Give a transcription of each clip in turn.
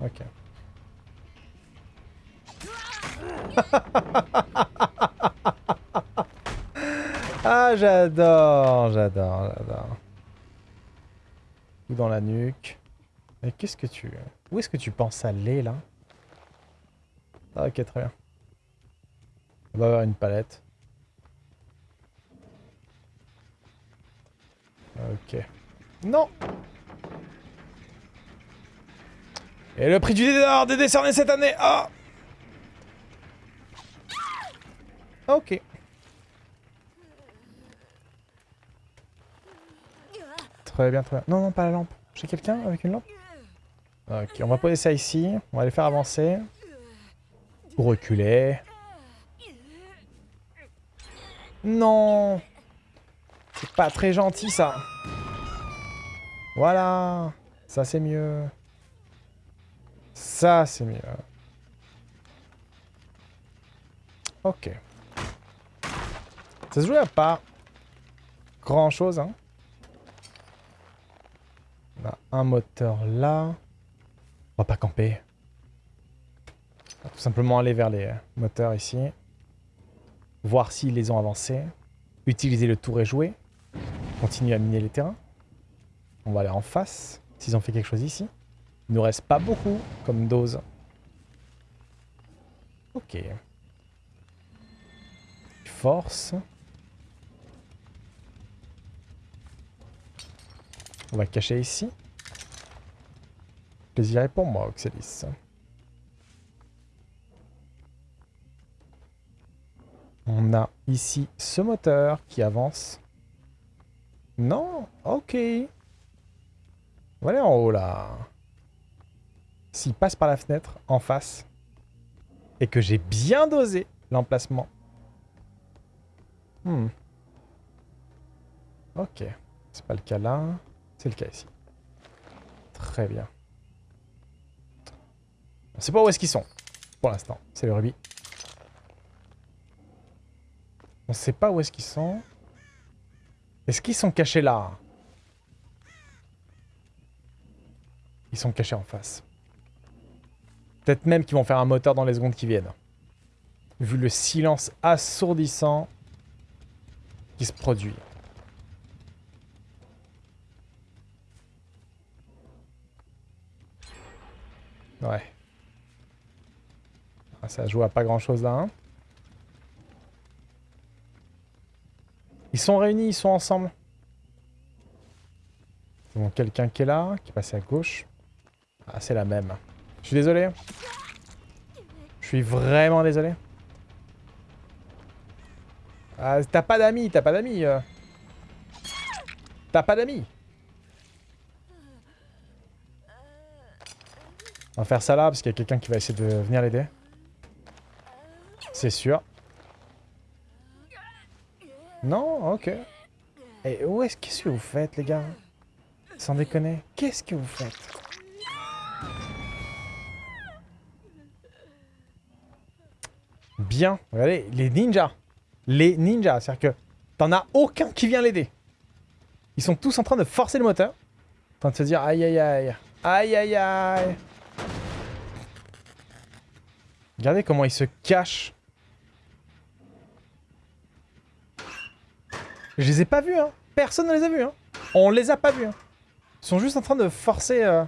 Ok. ah, j'adore, j'adore, j'adore. Ou dans la nuque. Mais qu'est-ce que tu... Où est-ce que tu penses aller, là? Ah, Ok, très bien. On va avoir une palette. Ok. Non Et le prix du dé est décerné cette année Ah Ok. Très bien, très bien. Non, non, pas la lampe. J'ai quelqu'un avec une lampe? Ok, on va poser ça ici. On va les faire avancer. Ou reculer. Non C'est pas très gentil, ça. Voilà. Ça, c'est mieux. Ça, c'est mieux. Ok. Ça se joue à pas grand-chose, hein. On a un moteur là. On va pas camper. On va tout simplement aller vers les moteurs ici. Voir s'ils les ont avancés. Utiliser le tour et jouer. Continuer à miner les terrains. On va aller en face. S'ils ont fait quelque chose ici. Il nous reste pas beaucoup comme dose. Ok. Force. On va cacher ici. Plaisir est pour moi, Oxelis. On a ici ce moteur qui avance. Non Ok. On va aller en haut, là. S'il passe par la fenêtre, en face, et que j'ai bien dosé l'emplacement. Hmm. Ok. C'est pas le cas là. C'est le cas ici. Très bien. On sait pas où est-ce qu'ils sont. Pour l'instant. C'est le rubis. On sait pas où est-ce qu'ils sont. Est-ce qu'ils sont cachés là? Ils sont cachés en face. Peut-être même qu'ils vont faire un moteur dans les secondes qui viennent. Vu le silence assourdissant qui se produit. Ouais. Ah, ça joue à pas grand chose là. Hein. Ils sont réunis, ils sont ensemble. Bon, quelqu'un qui est là, qui est passé à gauche. Ah, c'est la même. Je suis désolé. Je suis vraiment désolé. Ah, t'as pas d'amis, t'as pas d'amis. Euh. T'as pas d'amis. On va faire ça là, parce qu'il y a quelqu'un qui va essayer de venir l'aider. C'est sûr. Non Ok. Et où est-ce que vous faites, les gars? Sans déconner. Qu'est-ce que vous faites? Bien. Regardez, les ninjas. Les ninjas. C'est-à-dire que t'en as aucun qui vient l'aider. Ils sont tous en train de forcer le moteur. En train de se dire aïe aïe aïe. Aïe aïe aïe. Regardez comment il se cache. Je les ai pas vus, hein. Personne ne les a vus, hein. On les a pas vus, hein. Ils sont juste en train de forcer euh,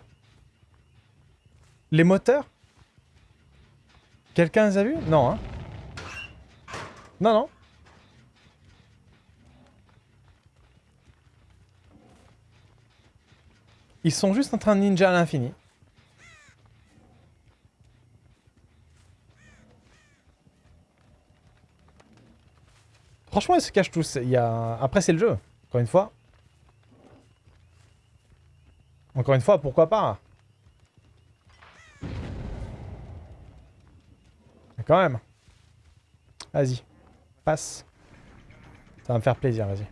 les moteurs. Quelqu'un les a vus? Non, hein. Non, non. Ils sont juste en train de ninja à l'infini. Franchement, ils se cachent tous. Il y a... Après, c'est le jeu. Encore une fois. Encore une fois, pourquoi pas? Mais quand même. Vas-y. Passe. Ça va me faire plaisir, vas-y.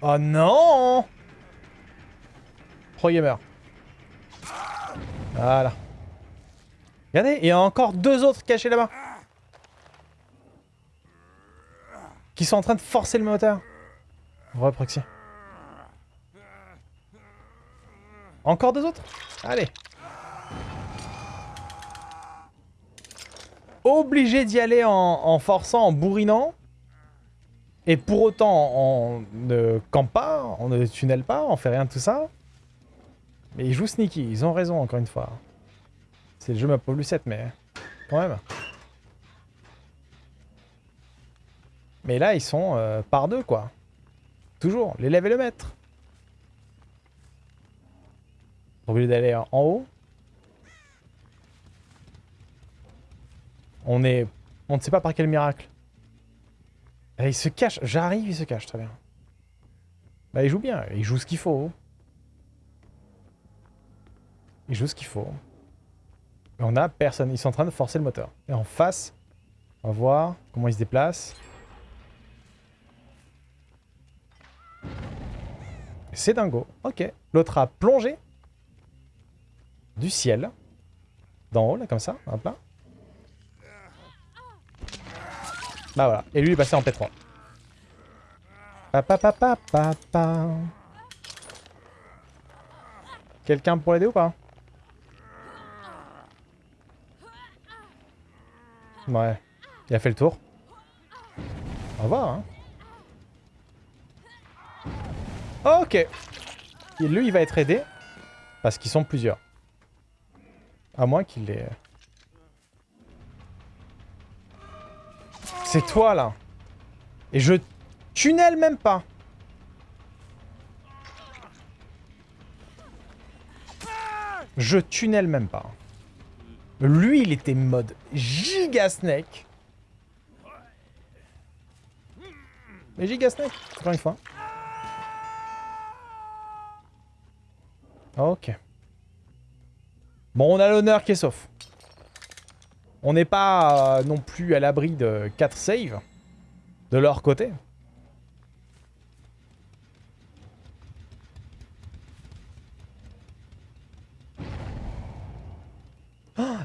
Oh non Pro gamer. Voilà. Regardez, il y a encore deux autres cachés là-bas. Qui sont en train de forcer le moteur. Re proxy. Encore deux autres? Allez. Obligé d'y aller en, forçant, en bourrinant. Et pour autant, on ne campe pas, on ne tunnel pas, on fait rien de tout ça. Mais ils jouent sneaky, ils ont raison encore une fois. C'est le jeu map plus 7, mais quand même. Mais là, ils sont euh, par deux, quoi. Toujours, l'élève et le maître. Obligé d'aller en haut. On est... On ne sait pas par quel miracle. Et il se cache. J'arrive, il se cache, très bien. Bah, il joue bien. Il joue ce qu'il faut. Il joue ce qu'il faut. Mais on a personne. Ils sont en train de forcer le moteur. Et en face, on va voir comment il se déplace. C'est dingo. Ok. L'autre a plongé du ciel. D'en haut, là, comme ça. Hop là. Bah voilà. Et lui, il est passé en P3. Pa, pa, Quelqu'un pour l'aider ou pas? Ouais. Il a fait le tour. Au revoir, hein. Ok. Et lui, il va être aidé. Parce qu'ils sont plusieurs. À moins qu'il ait... C'est toi, là. Et je tunnel même pas. Je tunnel même pas. Lui, il était mode giga snake. Mais giga snake, encore une fois. Ok. Bon, on a l'honneur qui est sauf. On n'est pas euh, non plus à l'abri de 4 saves de leur côté.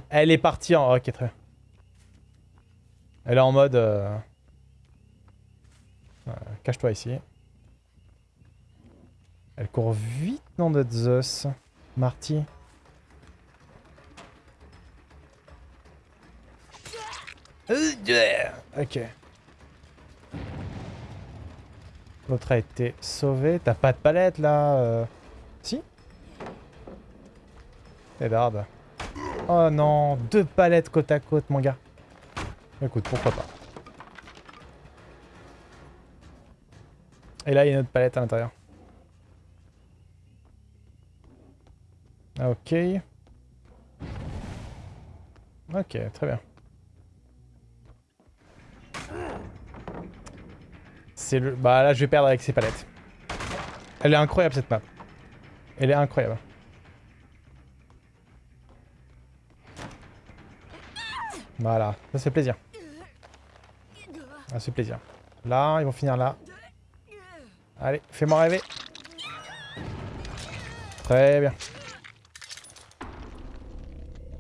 Elle est partie en... Ok, très. Elle est en mode... Euh, cache-toi ici. Elle court vite, non, de Zeus. Marty. Ok. L'autre a été sauvé. T'as pas de palette, là euh... Si Eddard. Oh non, deux palettes côte à côte, mon gars. Écoute, pourquoi pas. Et là, il y a une autre palette à l'intérieur. Ok. Ok, très bien. C'est le... Bah là, je vais perdre avec ces palettes. Elle est incroyable, cette map. Elle est incroyable. Voilà, ça c'est plaisir. Ça c'est plaisir. Là, ils vont finir là. Allez, fais-moi rêver. Très bien.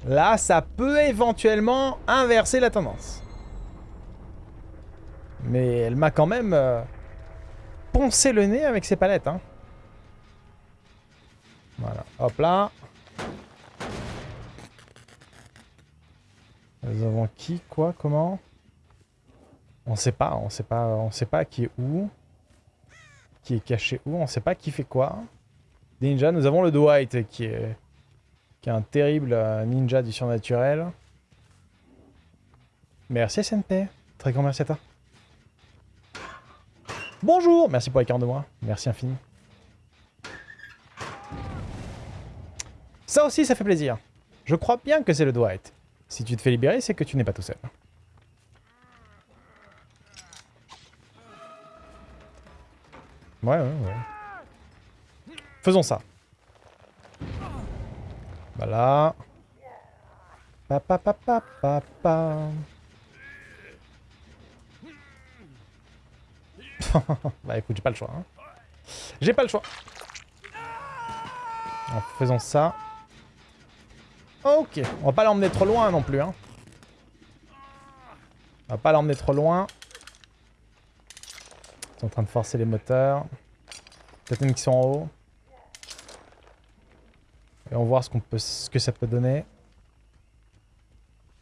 Là, ça peut éventuellement inverser la tendance. Mais elle m'a quand même euh, poncé le nez avec ses palettes. Hein. Voilà, hop là. Nous avons qui, quoi, comment? On sait pas, on sait pas, on sait pas qui est où. Qui est caché où, on sait pas qui fait quoi. Ninja, nous avons le Dwight qui est, qui est un terrible euh, ninja du surnaturel. Merci SNP, très grand merci à toi. Bonjour, merci pour les 40 de moi, merci infini. Ça aussi, ça fait plaisir. Je crois bien que c'est le Dwight. Si tu te fais libérer, c'est que tu n'es pas tout seul. Ouais, ouais, ouais. Faisons ça. Voilà. Papa, papa, papa. bah écoute, j'ai pas le choix. Hein. J'ai pas le choix. En faisant ça. Ok, on va pas l'emmener trop loin non plus. Hein. On va pas l'emmener trop loin. Ils sont en train de forcer les moteurs. Peut-être même qu'ils sont en haut. Et on va voir ce, peut, ce que ça peut donner.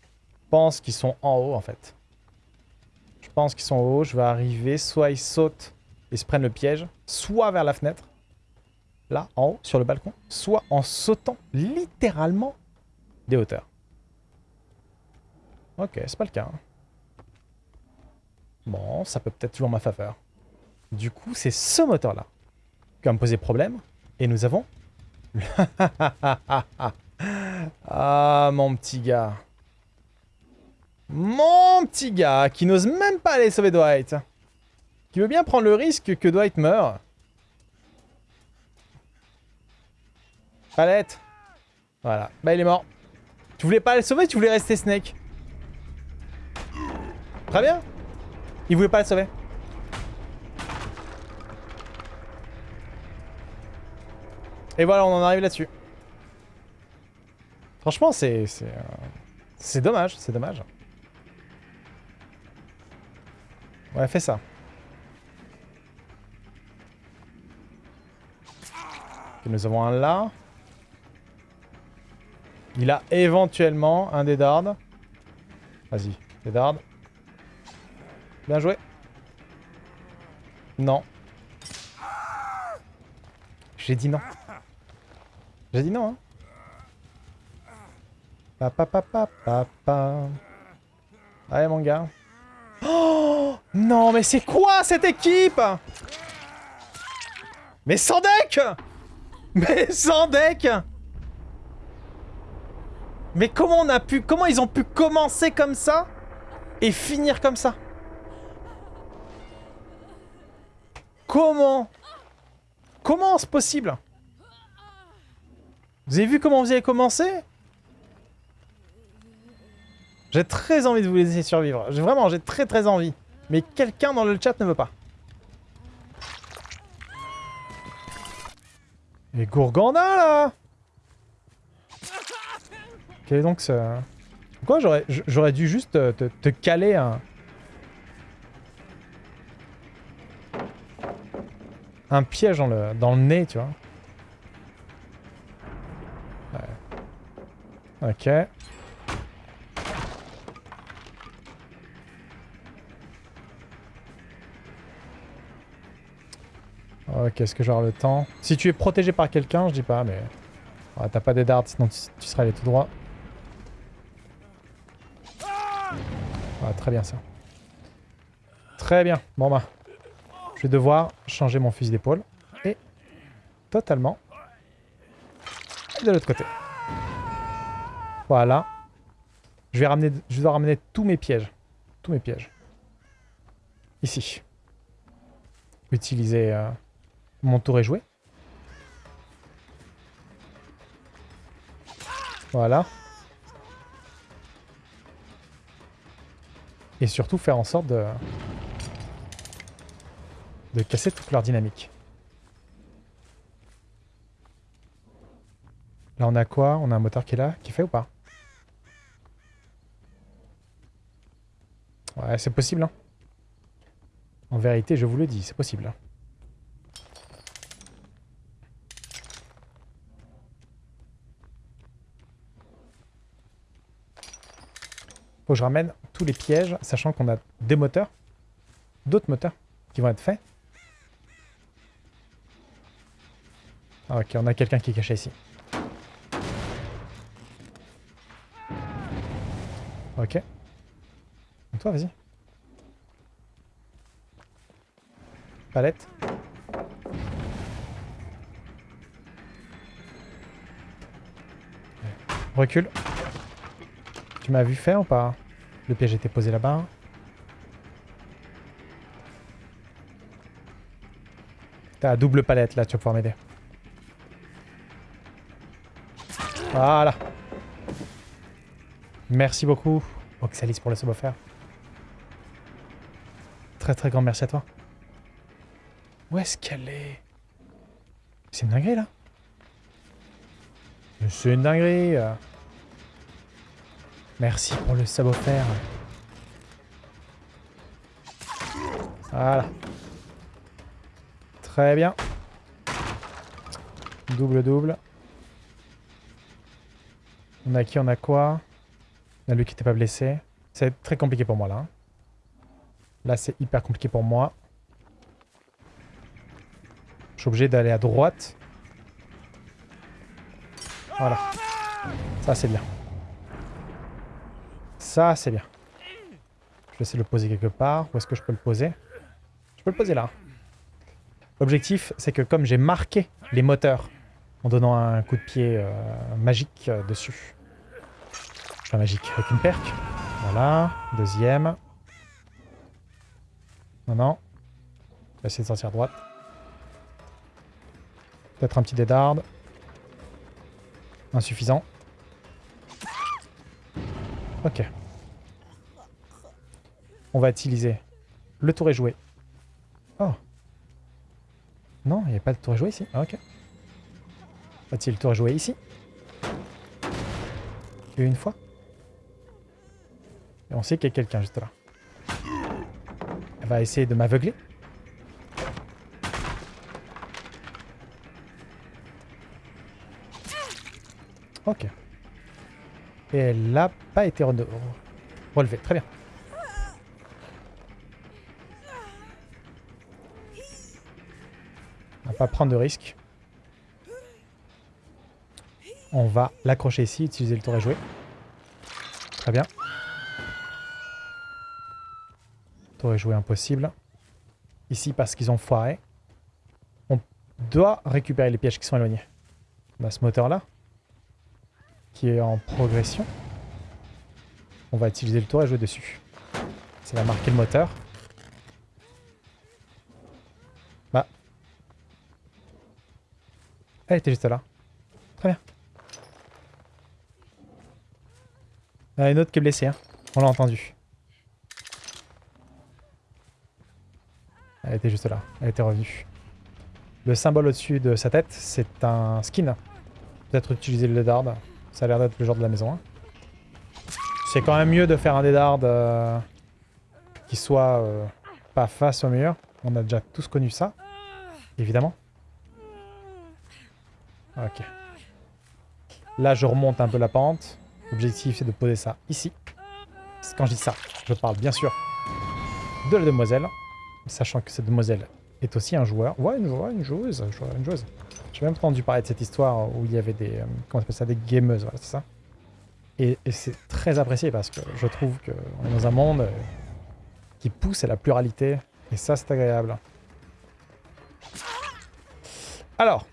Je pense qu'ils sont en haut en fait. Je pense qu'ils sont en haut. Je vais arriver. Soit ils sautent et se prennent le piège. Soit vers la fenêtre. Là, en haut, sur le balcon. Soit en sautant littéralement des hauteurs. Ok, c'est pas le cas. Hein. Bon, ça peut peut-être jouer en ma faveur. Du coup, c'est ce moteur-là qui va me poser problème. Et nous avons... ah, mon petit gars. Mon petit gars, qui n'ose même pas aller sauver Dwight. Qui veut bien prendre le risque que Dwight meure. Palette. Voilà. Bah, il est mort. Tu voulais pas le sauver, tu voulais rester Snake. Très bien. Il voulait pas le sauver. Et voilà, on en arrive là-dessus. Franchement, c'est... C'est euh, dommage, c'est dommage. Ouais, fais ça. nous avons un là. Il a éventuellement un des dards. Vas-y, des. Bien joué. Non. J'ai dit non. J'ai dit non, hein. Papa, papa, papa. Allez, mon gars. Oh Non, mais c'est quoi cette équipe? Mais sans deck Mais sans deck Mais comment on a pu... Comment ils ont pu commencer comme ça et finir comme ça? Comment? Comment c'est possible? Vous avez vu comment vous avez commencé? J'ai très envie de vous laisser survivre. Vraiment, j'ai très très envie. Mais quelqu'un dans le chat ne veut pas. Et Gourganda, là Quel est donc ce... Pourquoi j'aurais dû juste te caler un... un piège dans le, dans le nez, tu vois? Ok. Ok, est-ce que j'aurai le temps? Si tu es protégé par quelqu'un, je dis pas, mais... T'as pas des dards, sinon tu, seras allé tout droit. Ah, très bien ça. Très bien. Bon bah, je vais devoir changer mon fusil d'épaule. Et totalement de l'autre côté. Voilà. Je vais ramener, je dois ramener tous mes pièges. Tous mes pièges. Ici. Utiliser euh, mon tour et jouer. Voilà. Et surtout faire en sorte de de casser toute leur dynamique. Là, on a quoi? On a un moteur qui est là, qui fait ou pas? C'est possible. Hein. En vérité, je vous le dis, c'est possible. Faut que je ramène tous les pièges, sachant qu'on a des moteurs, d'autres moteurs qui vont être faits. Ah, ok, on a quelqu'un qui est caché ici. Ok. Toi, vas-y. Palette. Recule. Tu m'as vu faire ou pas? Le piège était posé là-bas. T'as double palette là, tu vas pouvoir m'aider. Voilà. Merci beaucoup, Oxalis, pour le sub offert. Très très grand merci à toi. Où est-ce qu'elle est, C'est une dinguerie, là C'est une dinguerie Merci pour le sub offert. Voilà. Très bien. Double, double. On a qui On a quoi? On a lui qui n'était pas blessé. C'est très compliqué pour moi là. Là c'est hyper compliqué pour moi. Je suis obligé d'aller à droite. Voilà. Ça c'est bien. Ça c'est bien. Je vais essayer de le poser quelque part. Où est-ce que je peux le poser? Je peux le poser là. L'objectif c'est que comme j'ai marqué les moteurs en donnant un coup de pied euh, magique euh, dessus. Enfin magique, avec une perque. Voilà, deuxième. Non, non. Je vais essayer de sortir à droite. Peut-être un petit dédarde. Insuffisant. Ok. On va utiliser le tour est joué. Oh. Non, il n'y a pas de tour est joué ici. Ah, ok. Va-t-il le tour est joué ici? Une fois Et on sait qu'il y a quelqu'un juste là. Va essayer de m'aveugler. Ok. Et elle n'a pas été re- relevée. Très bien. On va pas prendre de risques. On va l'accrocher ici, utiliser le tour et jouer. Très bien. Tour et jouer impossible. Ici parce qu'ils ont foiré. On doit récupérer les pièges qui sont éloignés. On a ce moteur là. Qui est en progression. On va utiliser le tour et jouer dessus. Ça va marquer le moteur. Bah. Elle était juste là. Très bien. Il y en a une autre qui est blessée, hein. on l'a entendu. Elle était juste là, elle était revenue. Le symbole au-dessus de sa tête, c'est un skin. Peut-être utiliser le Deadard, ça a l'air d'être le genre de la maison. hein. C'est quand même mieux de faire un Deadard euh, qui soit euh, pas face au mur. On a déjà tous connu ça, évidemment. Ok. Là, je remonte un peu la pente. L'objectif, c'est de poser ça ici. Quand je dis ça, je parle bien sûr de la demoiselle. Sachant que cette demoiselle est aussi un joueur. Ouais, une, ouais, une joueuse. une joueuse. J'ai même entendu parler de cette histoire où il y avait des... euh, comment ça Des gameuses, voilà, c'est ça. Et, et c'est très apprécié parce que je trouve qu'on est dans un monde euh, qui pousse à la pluralité. Et ça, c'est agréable. Alors.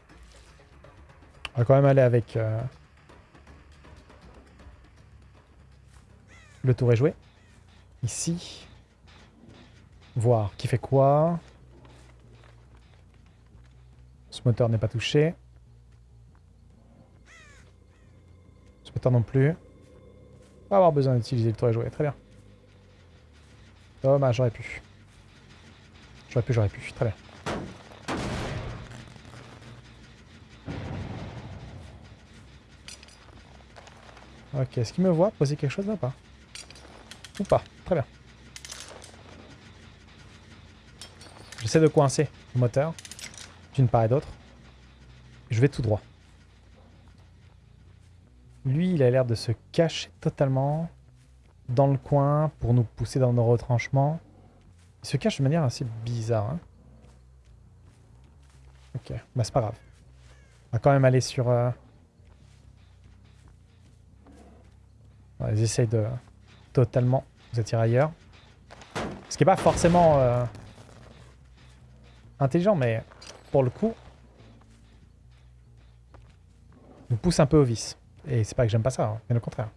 On va quand même aller avec... euh, Le tour est joué. Ici. Voir qui fait quoi. Ce moteur n'est pas touché. Ce moteur non plus. Pas avoir besoin d'utiliser le tour est joué. Très bien. Dommage, j'aurais pu. J'aurais pu, j'aurais pu. Très bien. Ok, est-ce qu'il me voit poser quelque chose là pas? Ou pas Très bien. J'essaie de coincer le moteur, d'une part et d'autre. Je vais tout droit. Lui, il a l'air de se cacher totalement dans le coin pour nous pousser dans nos retranchements. Il se cache de manière assez bizarre. hein. Ok, bah c'est pas grave. On va quand même aller sur... euh, Ils essayent de totalement vous attirer ailleurs. Ce qui n'est pas forcément euh, intelligent, mais pour le coup, nous pousse un peu au vice. Et c'est pas que j'aime pas ça, hein, bien au contraire.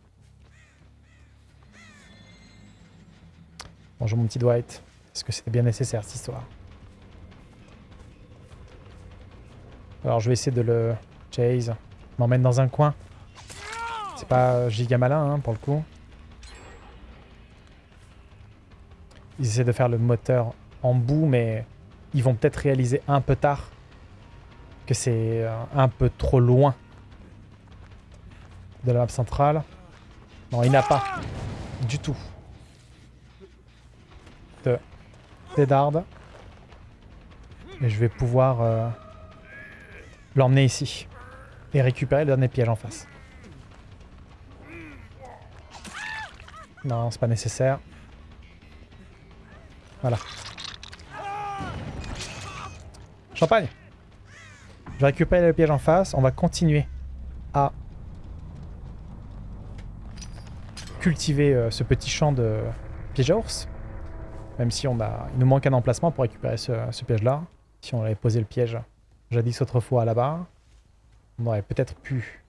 Bonjour mon petit Dwight. Est-ce que c'était bien nécessaire cette histoire? Alors je vais essayer de le chase. M'emmène dans un coin. C'est pas giga malin hein, pour le coup. Ils essaient de faire le moteur en bout, mais ils vont peut-être réaliser un peu tard que c'est euh, un peu trop loin de la map centrale. Non, il n'a pas du tout de Deadard. Et je vais pouvoir euh, l'emmener ici. Et récupérer le dernier piège en face. Non, c'est pas nécessaire. Voilà. Champagne Je récupère le piège en face. On va continuer à cultiver euh, ce petit champ de piège à ours. Même si on a, il nous manque un emplacement pour récupérer ce, ce piège-là. Si on avait posé le piège jadis autrefois là-bas, on aurait peut-être pu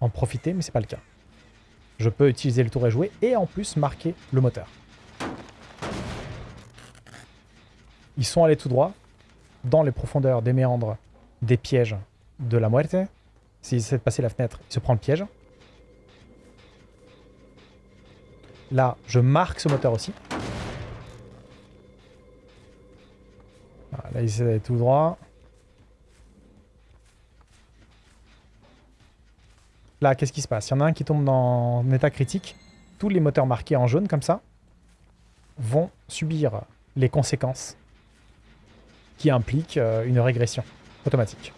en profiter, mais c'est pas le cas. Je peux utiliser le tour et jouer et en plus marquer le moteur. Ils sont allés tout droit dans les profondeurs des méandres des pièges de la muerte. S'ils essaient de passer la fenêtre, il se prend le piège. Là, je marque ce moteur aussi. là, il essaie d'aller tout droit. Là, qu'est-ce qui se passe? Il y en a un qui tombe dans un état critique. Tous les moteurs marqués en jaune, comme ça, vont subir les conséquences qui impliquent euh, une régression automatique.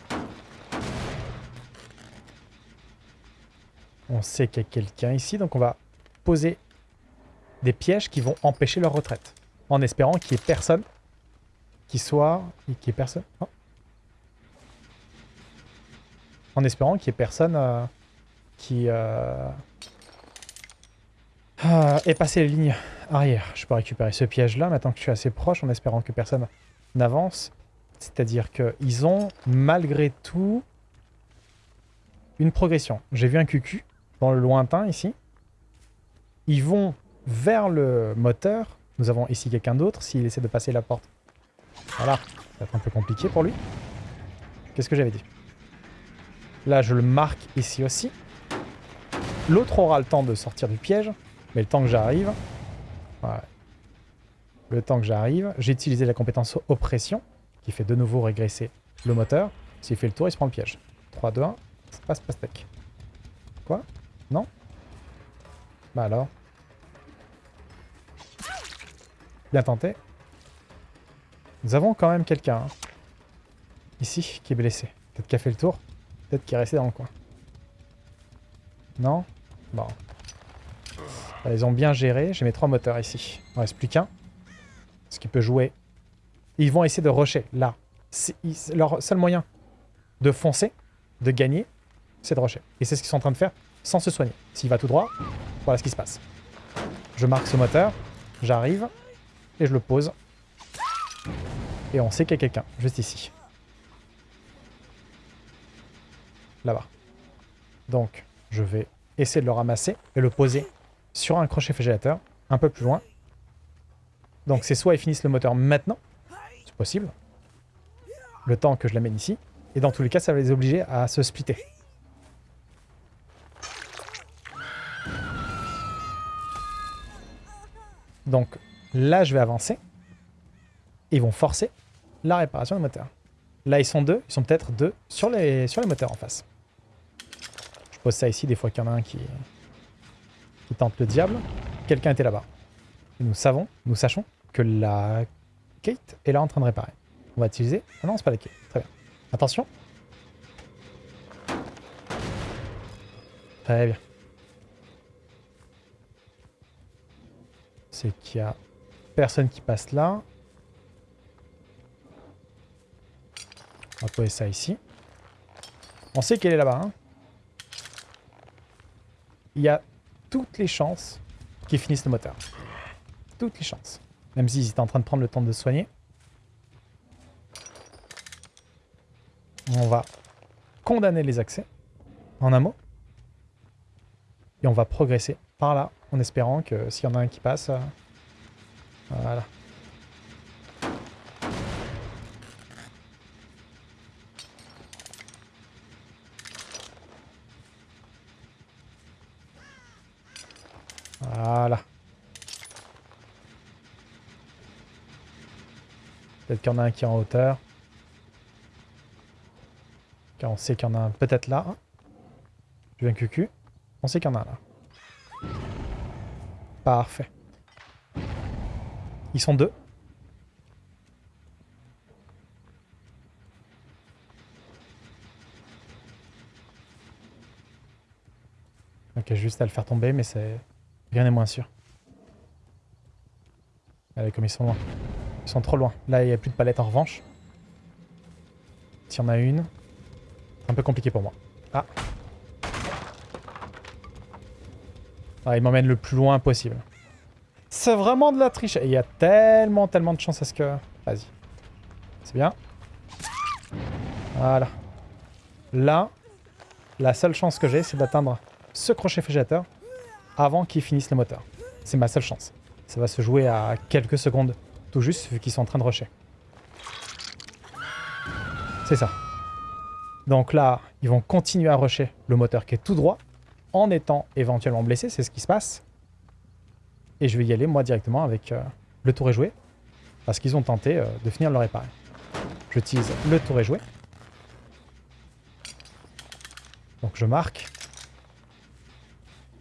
On sait qu'il y a quelqu'un ici, donc on va poser des pièges qui vont empêcher leur retraite. En espérant qu'il n'y ait personne qui soit... Ait personne... Oh. En espérant qu'il n'y ait personne euh, qui euh, ait passé les lignes arrière. Je peux récupérer ce piège-là maintenant que je suis assez proche en espérant que personne n'avance. C'est-à-dire qu'ils ont, malgré tout, une progression. J'ai vu un QQ dans le lointain ici. Ils vont vers le moteur. Nous avons ici quelqu'un d'autre. S'il essaie de passer la porte. Voilà. Ça va être un peu compliqué pour lui. Qu'est-ce que j'avais dit? Là, je le marque ici aussi. L'autre aura le temps de sortir du piège. Mais le temps que j'arrive... Le temps que j'arrive, j'ai utilisé la compétence oppression, qui fait de nouveau régresser le moteur. S'il fait le tour, il se prend le piège. 3, 2, 1, passe pastèque. Quoi? Non? Bah alors? Bien tenté. Nous avons quand même quelqu'un, hein, ici, qui est blessé. Peut-être qu'il a fait le tour. Peut-être qu'il est resté dans le coin. Non? Bon. ils ont bien géré. J'ai mes trois moteurs ici. Il ne reste plus qu'un. Peut jouer. ils vont essayer de rusher, là. Leur seul moyen de foncer, de gagner, c'est de rusher. Et c'est ce qu'ils sont en train de faire sans se soigner. S'il va tout droit, voilà ce qui se passe. Je marque ce moteur, j'arrive, et je le pose. Et on sait qu'il y a quelqu'un, juste ici. Là-bas. Donc, je vais essayer de le ramasser et le poser sur un crochet flagellateur, un peu plus loin. Donc c'est soit ils finissent le moteur maintenant, c'est possible, le temps que je l'amène ici, et dans tous les cas, ça va les obliger à se splitter. Donc là, je vais avancer. ils vont forcer la réparation du moteur. Là, ils sont deux. Ils sont peut-être deux sur les, sur les moteurs en face pose ça ici, des fois qu'il y en a un qui, qui tente le diable. Quelqu'un était là-bas. Nous savons, nous sachons que la Kate est là en train de réparer. On va utiliser... Ah non, c'est pas la Kate. Très bien. Attention. Très bien. C'est qu'il y a personne qui passe là. On va poser ça ici. On sait qu'elle est là-bas. Hein il y a toutes les chances qu'ils finissent le moteur. Toutes les chances. Même s'ils étaient en train de prendre le temps de se soigner. On va condamner les accès, en un mot. Et on va progresser par là, en espérant que s'il y en a un qui passe... Euh, voilà. Voilà. Peut-être qu'il y en a un qui est en hauteur. Car on sait qu'il y en a un peut-être là. Je viens cucu. On sait qu'il y en a un là. Parfait. Ils sont deux. Ok, juste à le faire tomber, mais c'est... Rien n'est moins sûr. Allez, comme ils sont loin. Ils sont trop loin. Là, il n'y a plus de palette en revanche. S'il y en a une. C'est un peu compliqué pour moi. Ah. Ah, il m'emmène le plus loin possible. C'est vraiment de la triche. Et il y a tellement, tellement de chance à ce que... Vas-y. C'est bien. Voilà. Là, la seule chance que j'ai, c'est d'atteindre ce crochet frigidateur avant qu'il finisse le moteur. C'est ma seule chance. Ça va se jouer à quelques secondes tout juste vu qu'ils sont en train de rusher. C'est ça. Donc là, ils vont continuer à rusher le moteur qui est tout droit en étant éventuellement blessé, c'est ce qui se passe. Et je vais y aller moi directement avec euh, le tour est joué parce qu'ils ont tenté euh, de finir le réparer. J'utilise le tour est joué. Donc je marque.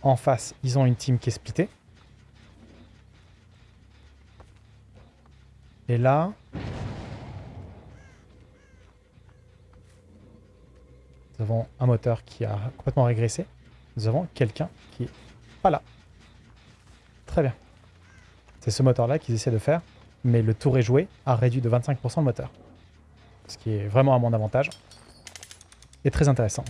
En face, ils ont une team qui est splittée. Et là... Nous avons un moteur qui a complètement régressé. Nous avons quelqu'un qui est pas là. Très bien. C'est ce moteur-là qu'ils essaient de faire. Mais le tour est joué a réduit de 25% le moteur. Ce qui est vraiment à mon avantage. Et très intéressant.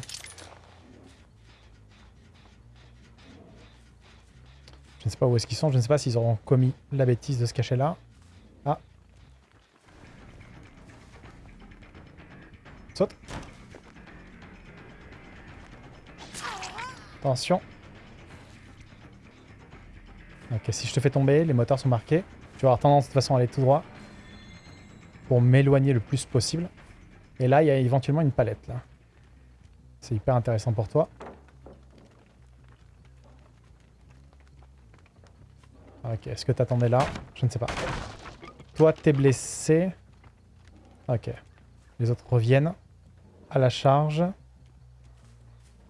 Je ne sais pas où est-ce qu'ils sont. Je ne sais pas s'ils auront commis la bêtise de se cacher là. Saute. Attention. Ok, si je te fais tomber, les moteurs sont marqués. Tu vas avoir tendance de toute façon à aller tout droit. Pour m'éloigner le plus possible. Et là, il y a éventuellement une palette là. C'est hyper intéressant pour toi. Ok, est-ce que t'attendais là? Je ne sais pas. Toi, t'es blessé. Ok. Les autres reviennent à la charge.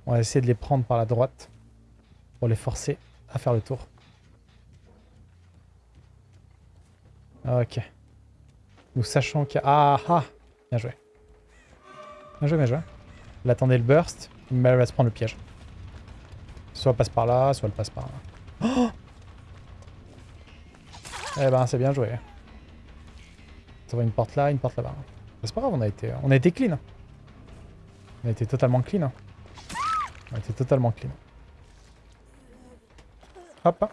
On va essayer de les prendre par la droite pour les forcer à faire le tour. Ok. Nous sachons qu'il y a... Ah ah Bien joué. Bien joué, bien joué. Elle attendait le burst, mais elle va se prendre le piège. Soit elle passe par là, soit elle passe par là. Oh eh ben, c'est bien joué. Ça va une porte là, une porte là-bas. C'est pas grave, on a été, on a été clean. On été totalement clean. On a été totalement clean. Hop.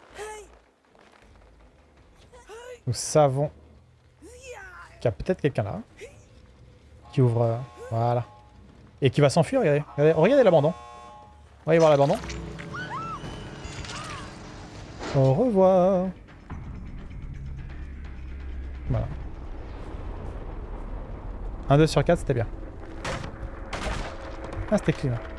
Nous savons qu'il y a peut-être quelqu'un là. Qui ouvre... Voilà. Et qui va s'enfuir, regardez. Regardez, regardez l'abandon. On va y voir l'abandon. Au revoir. Voilà. 1, 2 sur 4, c'était bien. Ah, c'était clean.